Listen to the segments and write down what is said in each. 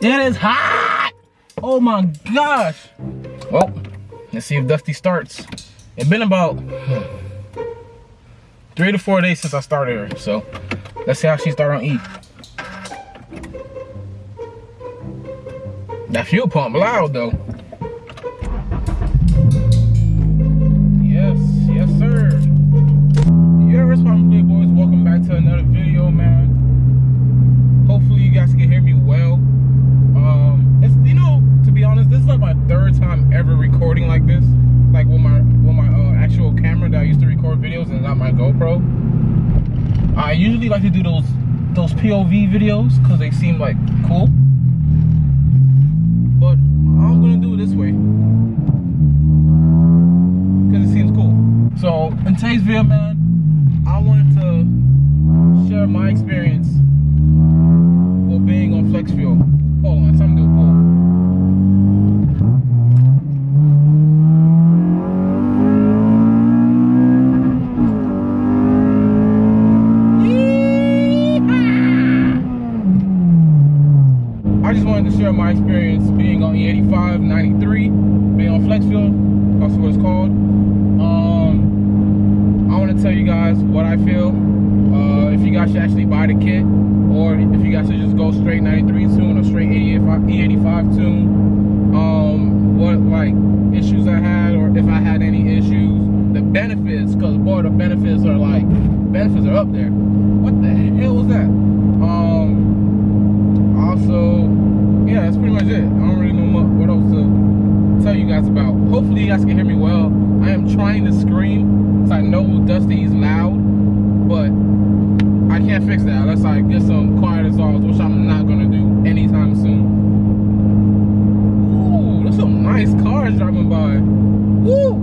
It is hot! Oh my gosh! Well, let's see if Dusty starts. It's been about three to four days since I started her, so let's see how she started on E. That fuel pump loud though. Usually like to do those those POV videos because they seem like cool. But I'm gonna do it this way because it seems cool. So in today's video, man, I wanted to share my experience E85, E85 tune. Um, what like issues I had, or if I had any issues. The benefits, cause boy, the benefits are like benefits are up there. What the hell was that? Um, also, yeah, that's pretty much it. I don't really know what else to tell you guys about. Hopefully you guys can hear me well. I am trying to scream, so I know Dusty is loud, but I can't fix that unless I get some quiet exhaust, which I'm not gonna do anytime soon. Nice cars driving by. Woo!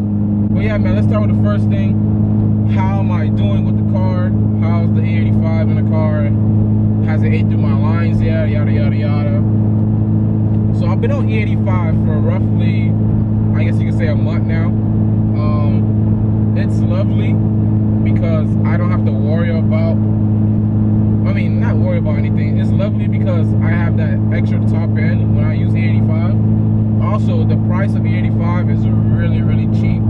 But yeah, man, let's start with the first thing. How am I doing with the car? How's the E85 in the car? Has it ate through my lines yet? Yada, yada, yada. So I've been on E85 for roughly, I guess you could say a month now. Um, it's lovely because I don't have to worry about, I mean, not worry about anything. It's lovely because I have that extra top end when I use E85. Also, the price of E85 is really, really cheap.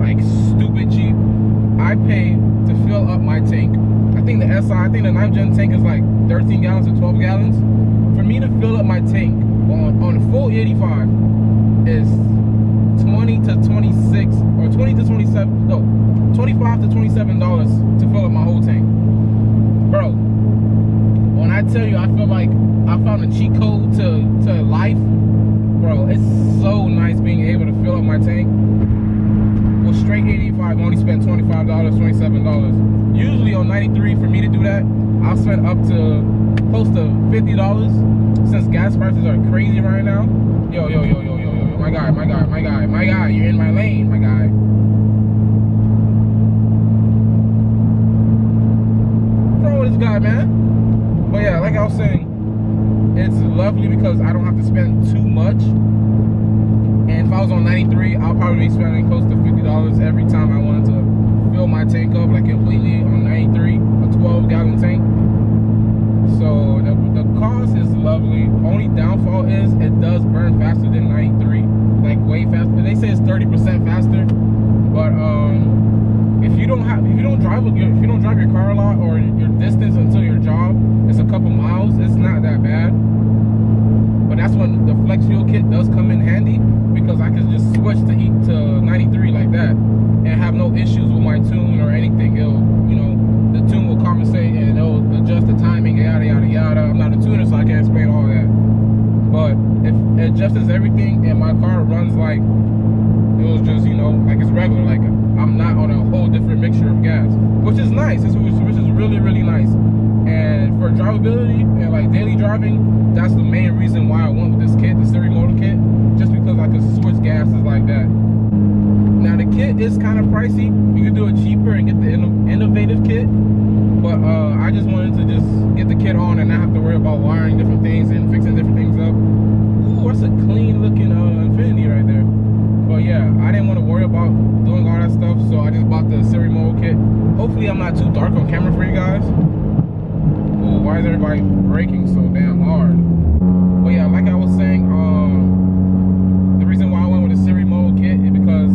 Like, stupid cheap. I pay to fill up my tank. I think the SI, I think the 9 gen tank is like 13 gallons or 12 gallons. For me to fill up my tank on, on a full 85 is 20 to 26 or 20 to 27, no, 25 to 27 dollars to fill up my whole tank. Bro, when I tell you I feel like I found a cheat code to, to life, bro, it's so nice being able to fill up my tank. Well, straight 85, I only spent $25, $27. Usually on 93, for me to do that, I'll spend up to close to $50 since gas prices are crazy right now. Yo, yo, yo, yo, yo, yo, my guy, my guy, my guy, my guy, you're in my lane, my guy. With this guy, man? But yeah, like I was saying, it's lovely because I don't have to spend too much. And if I was on 93, I'll probably be spending close to $50 every time I wanted to fill my tank up, like completely on 93, a 12 gallon tank. So the, the cost is lovely. Only downfall is it does burn faster than 93, like way faster. They say it's 30% faster, but um, if you don't have, if you don't drive, if you don't drive your car a lot or your distance until your job is a couple miles, it's not that bad. But that's when the flex fuel kit does come in handy because I can just switch to eat to 93 like that and have no issues with my tune or anything. It'll, you know, the tune will compensate and it'll adjust the timing, yada yada yada. I'm not a tuner, so I can't explain all that. But if it adjusts everything and my car runs like it was just, you know, like it's regular, like I'm not on a whole different mixture of gas, which is nice. Which is really really nice. For drivability and like daily driving, that's the main reason why I went with this kit, the Siri motor kit, just because I could switch gases like that. Now the kit is kind of pricey. You can do it cheaper and get the innovative kit, but uh, I just wanted to just get the kit on and not have to worry about wiring different things and fixing different things up. Ooh, that's a clean looking uh, Infiniti right there. But yeah, I didn't want to worry about doing all that stuff, so I just bought the Siri mode kit. Hopefully I'm not too dark on camera for you guys why is everybody braking so damn hard? But yeah, like I was saying, um, the reason why I went with a Siri mode kit is because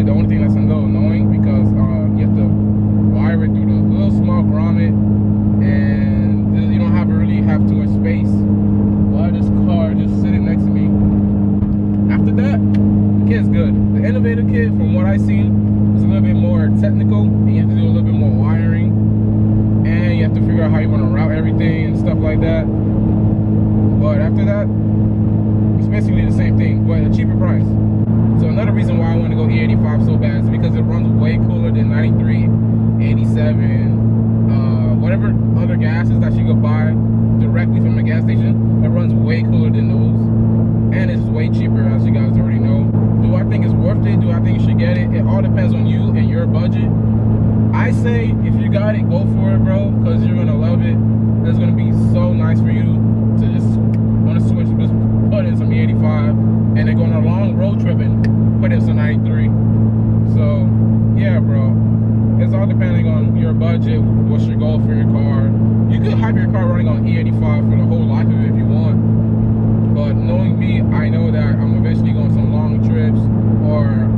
Probably the only thing that's a little annoying because uh, you have to wire it through the little small grommet and you don't have really have too much space. Why this car just sitting next to me? After that, the kit's good. The innovator kit, from what I see, is a little bit more technical and you have to do a little bit more wiring and you have to figure out how you want to route everything and stuff like that. But after that, it's basically the same thing, but a cheaper price. So another reason why I want to go E85 so bad is because it runs way cooler than 93, 87, uh, whatever other gases that you could buy directly from a gas station. It runs way cooler than those, and it's way cheaper, as you guys already know. Do I think it's worth it? Do I think you should get it? It all depends on you and your budget. I say if you got it, go for it, bro, because you're gonna love it. It's gonna be so nice for you to just want to switch, put in some E85, and then go on a long road trip and put in some 93. So, yeah, bro. It's all depending on your budget, what's your goal for your car. You could have your car running on E85 for the whole life of it if you want. But knowing me, I know that I'm eventually going some long trips, or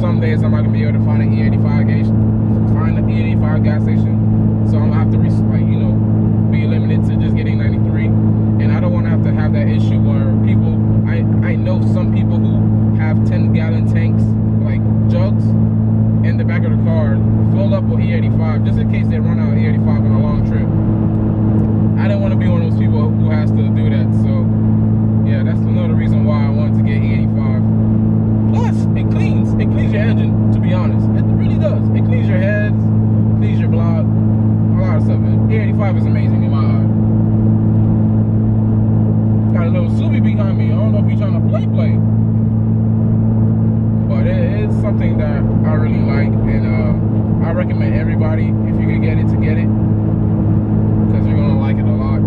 some days I'm not gonna be able to find an E85 gauge find the E85 gas station. So I'm gonna have to, like, you know, be limited to just getting 93. And I don't want to have to have that issue where people, I, I know some people who have 10 gallon tanks, like jugs, in the back of the car, filled up with E85, just in case they run out of E85 on a long trip. I don't want to be one of those people who has to do that. So, yeah, that's another reason why I wanted to get E85. Plus, it cleans, it cleans your engine, to be honest. It really does. It cleans your heads, cleans your block, a lot of stuff. E85 is amazing in my eye. Little Subi behind me. I don't know if he's trying to play play. But it is something that I really like and uh, I recommend everybody if you can get it to get it. Because you're gonna like it a lot.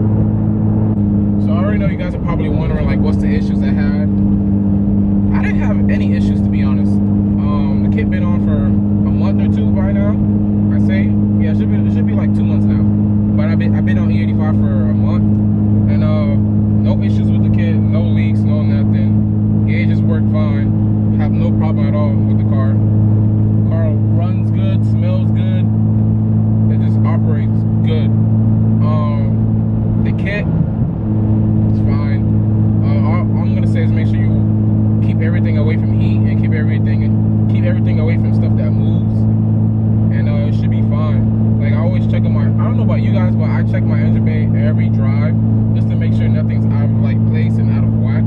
So I already know you guys are probably wondering like what's the issues I had. I didn't have any issues to be honest. Um, the kit been on for a month or two by now. I say, yeah, it should be it should be like two months now. But I've been I've been on E85 for a month, and uh, no issues with the kit, no leaks, no nothing. Gauges work fine. Have no problem at all with the car. Car runs good, smells good. It just operates good. Um, the kit is fine. Uh, all, all I'm gonna say is make sure you keep everything away from heat and keep everything keep everything away from stuff that moves and uh, it should be fine like I always check my I don't know about you guys but I check my engine bay every drive just to make sure nothing's out of like place and out of whack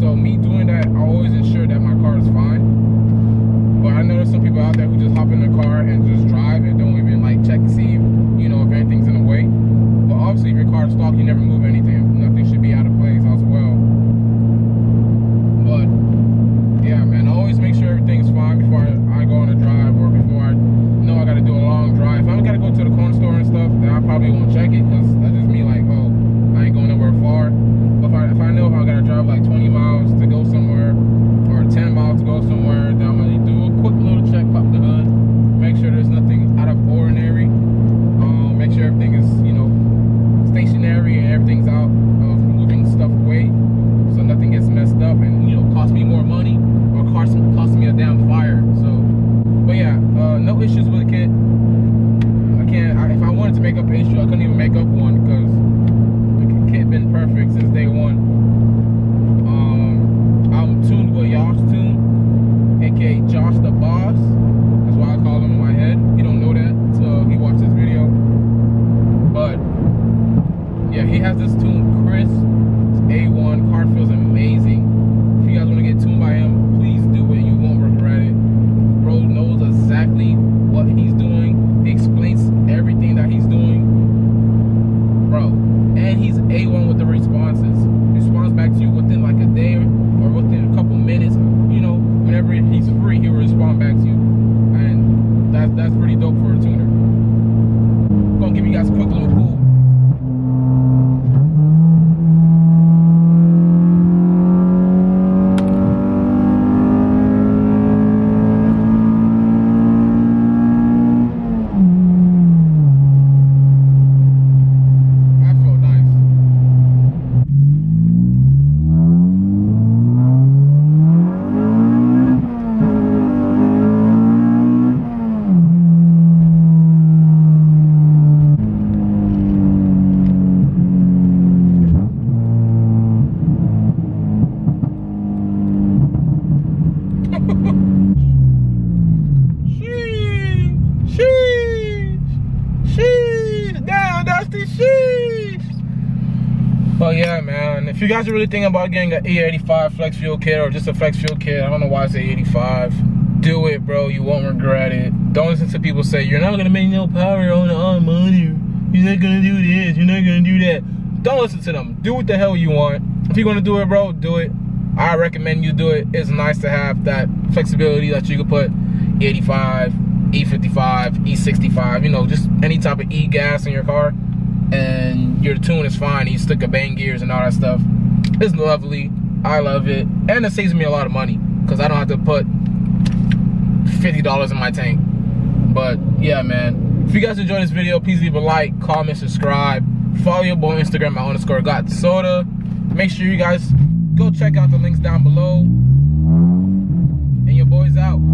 so me doing that I always ensure that my car is fine but I know there's some people out there who just hop in their car and just drive and don't even like check to see if, you know if anything's in the way. But obviously if your car is stock you never move anything nothing should be out of place as well but yeah, man, always make sure everything's fine before I, I go on a drive or before I know I got to do a long drive. If I got to go to the corner store and stuff, then I probably won't check it because that's just me like, oh, I ain't going nowhere far. But if I, if I know if I got to drive like 20 miles to go somewhere or 10 miles to go somewhere, then I'm going to do a quick little check, pop the hood, make sure there's nothing out of ordinary. Um, make sure everything is, you know, stationary and everything's out of moving stuff away so nothing gets messed up and you know cost me more money or cost cost me a damn fire. So, but yeah, no issues with the kit. I can't. I, if I wanted to make up an issue, I couldn't even make up one because the kit been perfect since day one. Um, I'm tuned with Josh Tune, aka Josh the Boss. That's why I call him in my head. He don't know that until he watched this video. But yeah, he has this tune, Chris. A1. Car feels amazing. If you guys want to get tuned by him, please do it. You won't regret it. Bro knows exactly what he's doing. He explains everything that he's doing. Bro. And he's A1 with the responses. He responds back to you within like a day or within a couple minutes. You know, whenever he's free, he will respond back to you. And that's that's pretty dope for a tuner. Gonna give you guys a quick little pool. But yeah, man, if you guys are really thinking about getting an E85 flex fuel kit or just a flex fuel kit, I don't know why I say 85. Do it, bro. You won't regret it. Don't listen to people say you're not gonna make no power on the on money. You're not gonna do this. You're not gonna do that. Don't listen to them. Do what the hell you want. If you're gonna do it, bro, do it. I recommend you do it. It's nice to have that flexibility that you can put E85, E55, E65, you know, just any type of E gas in your car. And your tune is fine. You stick a bang gears and all that stuff. It's lovely. I love it. And it saves me a lot of money because I don't have to put $50 in my tank. But yeah, man. If you guys enjoyed this video, please leave a like, comment, subscribe. Follow your boy on Instagram at underscore got soda. Make sure you guys go check out the links down below. And your boy's out.